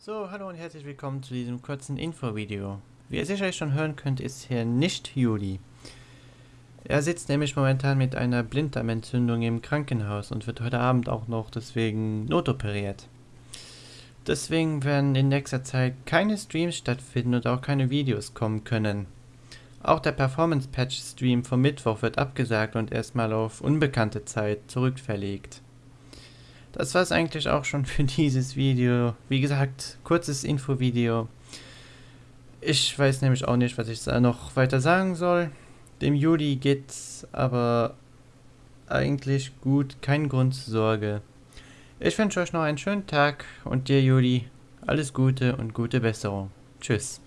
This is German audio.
So, hallo und herzlich willkommen zu diesem kurzen Info-Video. Wie ihr sicherlich schon hören könnt, ist hier nicht Juli. Er sitzt nämlich momentan mit einer Blinddarmentzündung im Krankenhaus und wird heute Abend auch noch deswegen notoperiert. Deswegen werden in nächster Zeit keine Streams stattfinden und auch keine Videos kommen können. Auch der Performance Patch Stream vom Mittwoch wird abgesagt und erstmal auf unbekannte Zeit zurückverlegt. Das war es eigentlich auch schon für dieses Video. Wie gesagt, kurzes Infovideo. Ich weiß nämlich auch nicht, was ich da noch weiter sagen soll. Dem Juli geht's aber eigentlich gut, kein Grund zur Sorge. Ich wünsche euch noch einen schönen Tag und dir Juli alles Gute und gute Besserung. Tschüss.